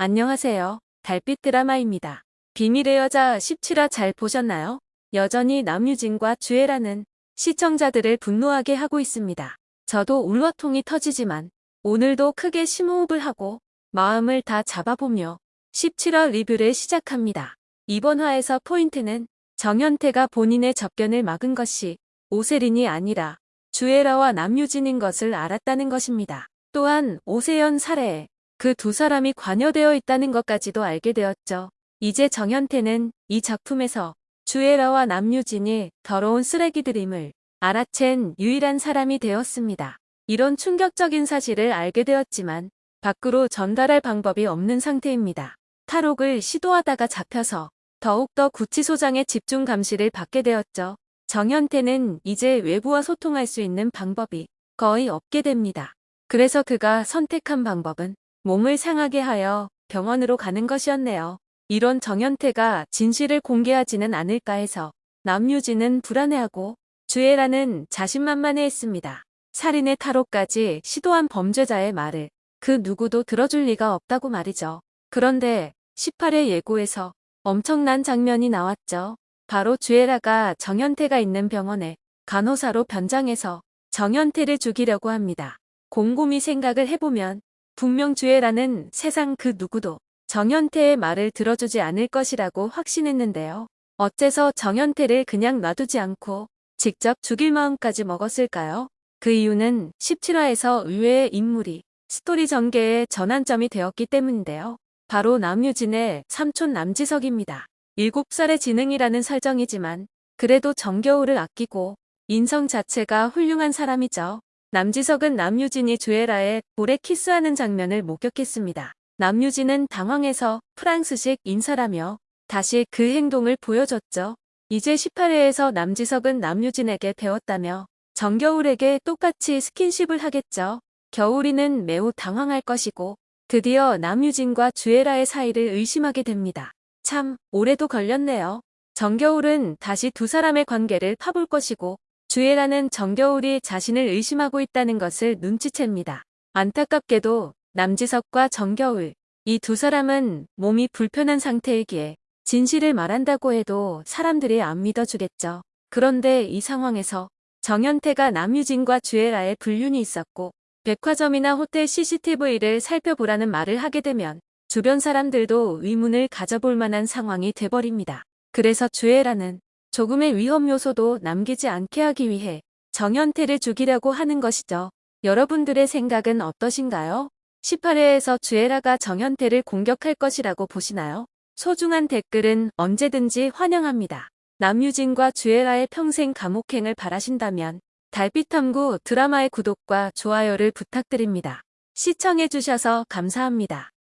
안녕하세요. 달빛 드라마입니다. 비밀의 여자 17화 잘 보셨나요? 여전히 남유진과 주애라는 시청자들을 분노하게 하고 있습니다. 저도 울화통이 터지지만 오늘도 크게 심호흡을 하고 마음을 다 잡아보며 17화 리뷰를 시작합니다. 이번 화에서 포인트는 정현태가 본인의 접견을 막은 것이 오세린이 아니라 주애라와 남유진인 것을 알았다는 것입니다. 또한 오세연 살해에 그 두 사람이 관여되어 있다는 것까지도 알게 되었죠. 이제 정현태는 이 작품에서 주애라와 남유진이 더러운 쓰레기들임을 알아챈 유일한 사람이 되었습니다. 이런 충격적인 사실을 알게 되었지만 밖으로 전달할 방법이 없는 상태입니다. 탈옥을 시도하다가 잡혀서 더욱더 구치소장의 집중 감시를 받게 되었죠. 정현태는 이제 외부와 소통할 수 있는 방법이 거의 없게 됩니다. 그래서 그가 선택한 방법은 몸을 상하게 하여 병원으로 가는 것이었네요. 이런 정현태가 진실을 공개하지는 않을까 해서 남유진은 불안해하고 주애라는 자신만만해했습니다. 살인의 탈옥까지 시도한 범죄자의 말을 그 누구도 들어줄 리가 없다고 말이죠. 그런데 18회 예고에서 엄청난 장면이 나왔죠. 바로 주애라가 정현태가 있는 병원에 간호사로 변장해서 정현태를 죽이려고 합니다. 곰곰이 생각을 해보면 분명 주애라는 세상 그 누구도 정현태의 말을 들어주지 않을 것이라고 확신했는데요. 어째서 정현태를 그냥 놔두지 않고 직접 죽일 마음까지 먹었을까요? 그 이유는 17화에서 의외의 인물이 스토리 전개의 전환점이 되었기 때문인데요. 바로 남유진의 삼촌 남지석입니다. 7살의 지능이라는 설정이지만 그래도 정겨울을 아끼고 인성 자체가 훌륭한 사람이죠. 남지석은 남유진이 주애라의 볼에 키스하는 장면을 목격했습니다. 남유진은 당황해서 프랑스식 인사라며 다시 그 행동을 보여줬죠. 이제 18회에서 남지석은 남유진에게 배웠다며 정겨울에게 똑같이 스킨십을 하겠죠. 겨울이는 매우 당황할 것이고 드디어 남유진과 주애라의 사이를 의심하게 됩니다. 참 오래도 걸렸네요. 정겨울은 다시 두 사람의 관계를 파볼 것이고 주애라는 정겨울이 자신을 의심하고 있다는 것을 눈치챕니다. 안타깝게도 남지석과 정겨울 이 두 사람은 몸이 불편한 상태이기에 진실을 말한다고 해도 사람들이 안 믿어주겠죠. 그런데 이 상황에서 정현태가 남유진과 주애라의 불륜이 있었고 백화점이나 호텔 CCTV를 살펴보라는 말을 하게 되면 주변 사람들도 의문을 가져볼 만한 상황이 돼버립니다. 그래서 주애라는 조금의 위험 요소도 남기지 않게 하기 위해 정현태를 죽이려고 하는 것이죠. 여러분들의 생각은 어떠신가요? 18회에서 주애라가 정현태를 공격할 것이라고 보시나요? 소중한 댓글은 언제든지 환영합니다. 남유진과 주애라의 평생 감옥행을 바라신다면 달빛탐구 드라마의 구독과 좋아요를 부탁드립니다. 시청해주셔서 감사합니다.